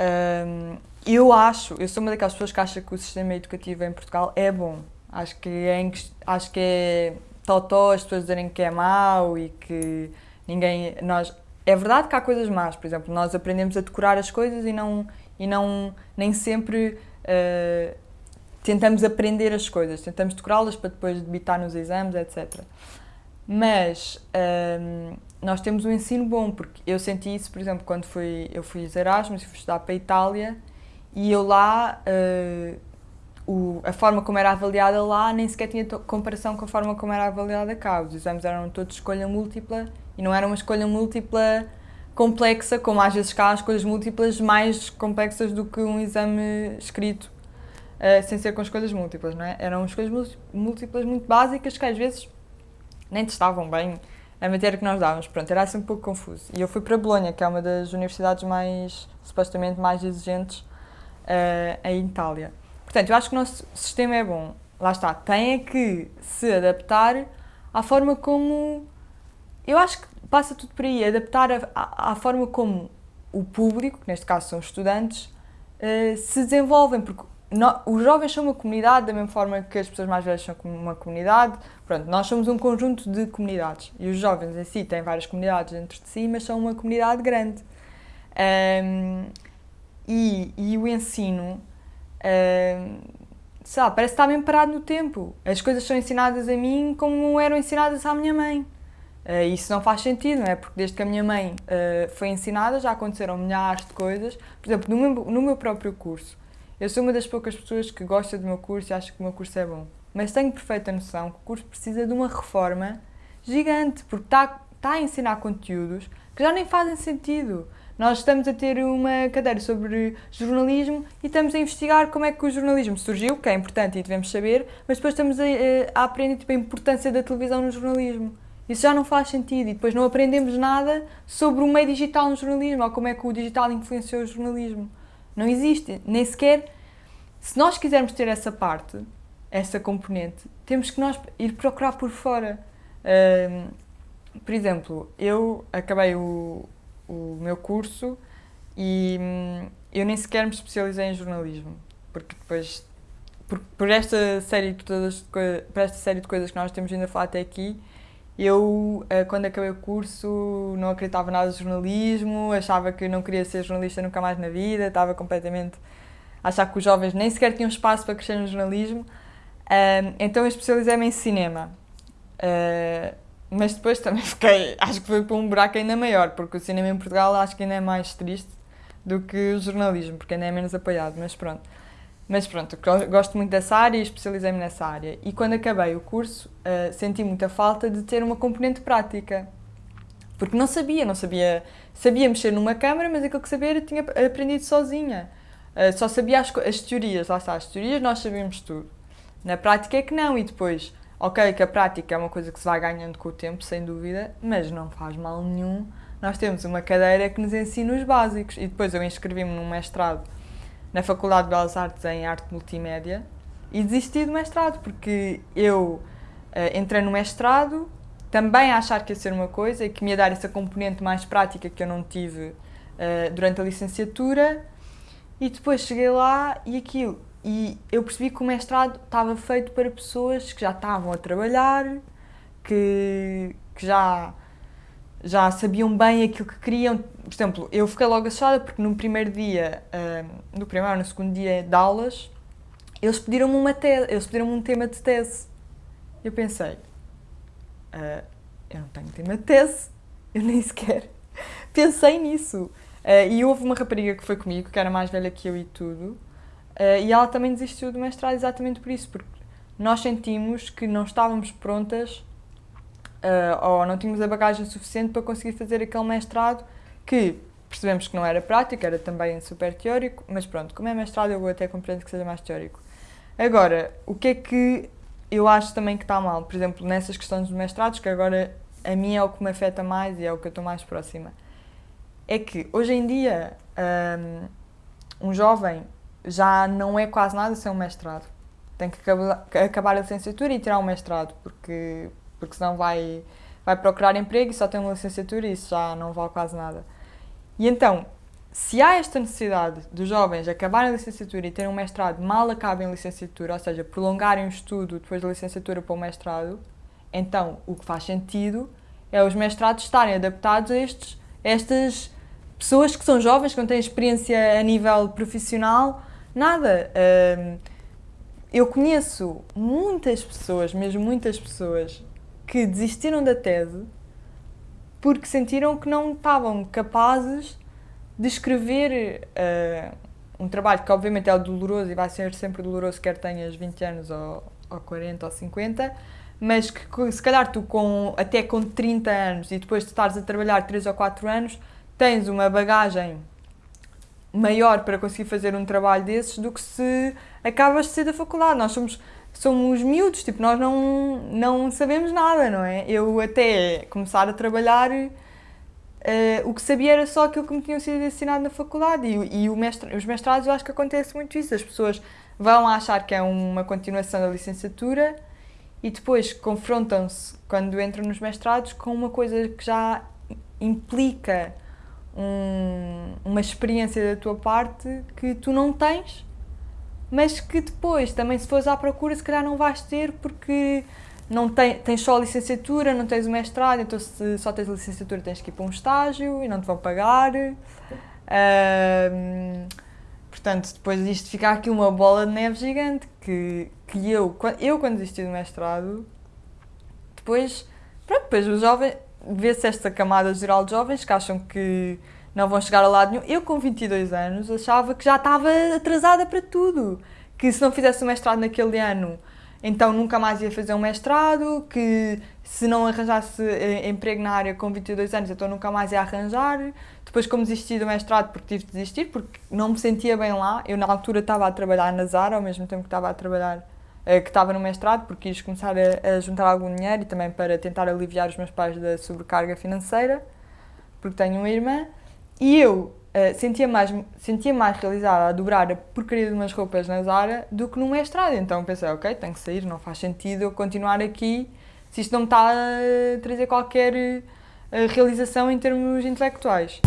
hum, eu acho, eu sou uma daquelas pessoas que acha que o sistema educativo em Portugal é bom. Acho que é, acho que é totó as pessoas dizerem que é mau e que ninguém, nós, é verdade que há coisas más, por exemplo, nós aprendemos a decorar as coisas e não, e não nem sempre uh, tentamos aprender as coisas, tentamos decorá-las para depois debitar nos exames, etc. Mas um, nós temos um ensino bom, porque eu senti isso, por exemplo, quando fui, eu fui Erasmus fui estudar para a Itália e eu lá, uh, o, a forma como era avaliada lá nem sequer tinha comparação com a forma como era avaliada cá. Os exames eram todos escolha múltipla e não era uma escolha múltipla complexa, como às vezes cá há escolhas múltiplas mais complexas do que um exame escrito, uh, sem ser com escolhas múltiplas, não é? Eram escolhas múltiplas muito básicas que às vezes nem testavam bem a matéria que nós dávamos. Pronto, era assim um pouco confuso. E eu fui para Bolonha, que é uma das universidades mais, supostamente, mais exigentes uh, em Itália. Portanto, eu acho que o nosso sistema é bom. Lá está, tem é que se adaptar à forma como eu acho que passa tudo por aí, adaptar à forma como o público, que neste caso são estudantes, uh, se desenvolvem, porque no, os jovens são uma comunidade da mesma forma que as pessoas mais velhas são uma comunidade. Pronto, nós somos um conjunto de comunidades e os jovens em si têm várias comunidades dentro de si, mas são uma comunidade grande. Um, e, e, o ensino, um, sabe, parece estar bem parado no tempo. As coisas são ensinadas a mim como eram ensinadas à minha mãe. Uh, isso não faz sentido, não é? Porque desde que a minha mãe uh, foi ensinada já aconteceram milhares de coisas. Por exemplo, no meu, no meu próprio curso, eu sou uma das poucas pessoas que gosta do meu curso e acha que o meu curso é bom. Mas tenho perfeita noção que o curso precisa de uma reforma gigante, porque está, está a ensinar conteúdos que já nem fazem sentido. Nós estamos a ter uma cadeira sobre jornalismo e estamos a investigar como é que o jornalismo surgiu, que é importante e devemos saber, mas depois estamos a, a aprender tipo, a importância da televisão no jornalismo. Isso já não faz sentido e depois não aprendemos nada sobre o meio digital no jornalismo ou como é que o digital influenciou o jornalismo. Não existe, nem sequer. Se nós quisermos ter essa parte, essa componente, temos que nós ir procurar por fora. Por exemplo, eu acabei o, o meu curso e hum, eu nem sequer me especializei em jornalismo, porque depois, por, por esta série de todas, por esta série de coisas que nós temos vindo a falar até aqui, eu, eh, quando acabei o curso, não acreditava nada de jornalismo, achava que não queria ser jornalista nunca mais na vida, estava completamente a achar que os jovens nem sequer tinham espaço para crescer no jornalismo. Então eu especializei-me em cinema. Eh, mas depois também fiquei, acho que foi para um buraco ainda maior, porque o cinema em Portugal acho que ainda é mais triste do que o jornalismo, porque ainda é menos apoiado, mas pronto. Mas pronto, gosto muito dessa área e especializei-me nessa área. E quando acabei o curso, uh, senti muita falta de ter uma componente prática. Porque não sabia, não sabia. Sabia mexer numa câmara, mas aquilo que sabia eu tinha aprendido sozinha. Uh, só sabia as, as teorias, lá está, as teorias nós sabíamos tudo. Na prática é que não, e depois, ok, que a prática é uma coisa que se vai ganhando com o tempo, sem dúvida, mas não faz mal nenhum. Nós temos uma cadeira que nos ensina os básicos, e depois eu inscrevi-me num mestrado na Faculdade de Belas Artes em Arte Multimédia e desisti do mestrado, porque eu uh, entrei no mestrado também a achar que ia ser uma coisa e que me ia dar essa componente mais prática que eu não tive uh, durante a licenciatura e depois cheguei lá e aquilo. E eu percebi que o mestrado estava feito para pessoas que já estavam a trabalhar, que, que já já sabiam bem aquilo que queriam. Por exemplo, eu fiquei logo assustada porque no primeiro dia, no primeiro ou no segundo dia de aulas, eles pediram-me uma tese, eles pediram um tema de tese. Eu pensei, uh, eu não tenho tema de tese, eu nem sequer pensei nisso. Uh, e houve uma rapariga que foi comigo, que era mais velha que eu e tudo, e ela também desistiu do mestrado exatamente por isso, porque nós sentimos que não estávamos prontas uh, ou não tínhamos a bagagem suficiente para conseguir fazer aquele mestrado que percebemos que não era prático, era também super teórico, mas pronto, como é mestrado eu até compreendo que seja mais teórico. Agora, o que é que eu acho também que está mal? Por exemplo, nessas questões dos mestrados, que agora a mim é o que me afeta mais e é o que eu estou mais próxima, é que hoje em dia um, um jovem já não é quase nada sem um mestrado. Tem que acabar a licenciatura e tirar um mestrado, porque porque senão vai, vai procurar emprego e só tem uma licenciatura e isso já não vale quase nada. E então, se há esta necessidade dos jovens acabarem a licenciatura e terem um mestrado, mal acabem a licenciatura, ou seja, prolongarem o estudo depois da licenciatura para o mestrado, então o que faz sentido é os mestrados estarem adaptados a, estes, a estas pessoas que são jovens, que não têm experiência a nível profissional, nada. eu conheço muitas pessoas, mesmo muitas pessoas, que desistiram da tese porque sentiram que não estavam capazes de escrever uh, um trabalho que obviamente é doloroso e vai ser sempre doloroso quer tenhas 20 anos ou, ou 40 ou 50, mas que se calhar tu com, até com 30 anos e depois de estares a trabalhar 3 ou 4 anos, tens uma bagagem maior para conseguir fazer um trabalho desses do que se acabas de sair da faculdade. Nós somos, somos miúdos, tipo, nós não, não sabemos nada, não é? Eu até começar a trabalhar, uh, o que sabia era só aquilo que me tinham sido ensinado na faculdade. E, e mestre, os mestrados eu acho que acontece muito isso, as pessoas vão achar que é uma continuação da licenciatura e depois confrontam-se, quando entram nos mestrados, com uma coisa que já implica um, uma experiência da tua parte que tu não tens, mas que depois, também se fores à procura, se calhar não vais ter porque não tem, tens só a licenciatura, não tens o mestrado, então se só tens a licenciatura tens que ir para um estágio e não te vão pagar. Um, portanto, depois disto fica aqui uma bola de neve gigante que, que eu, eu quando desisti do mestrado, depois, pronto, depois os jovens, vê-se esta camada geral de jovens que acham que não vão chegar a lado nenhum. Eu, com 22 anos, achava que já estava atrasada para tudo. Que se não fizesse o mestrado naquele ano, então nunca mais ia fazer um mestrado, que se não arranjasse eh, emprego na área com 22 anos, então nunca mais ia arranjar. Depois, como desisti do mestrado, porque tive de desistir, porque não me sentia bem lá. Eu, na altura, estava a trabalhar na Zara, ao mesmo tempo que estava a trabalhar eh, que estava no mestrado, porque quis começar a, a, juntar algum dinheiro e também para tentar aliviar os meus pais da sobrecarga financeira, porque tenho uma irmã. E eu uh, sentia, mais, sentia mais realizada a dobrar a porcaria de umas roupas na Zara do que no mestrado. Então pensei, ok, tenho que sair, não faz sentido eu continuar aqui se isto não me está a trazer qualquer uh, realização em termos intelectuais.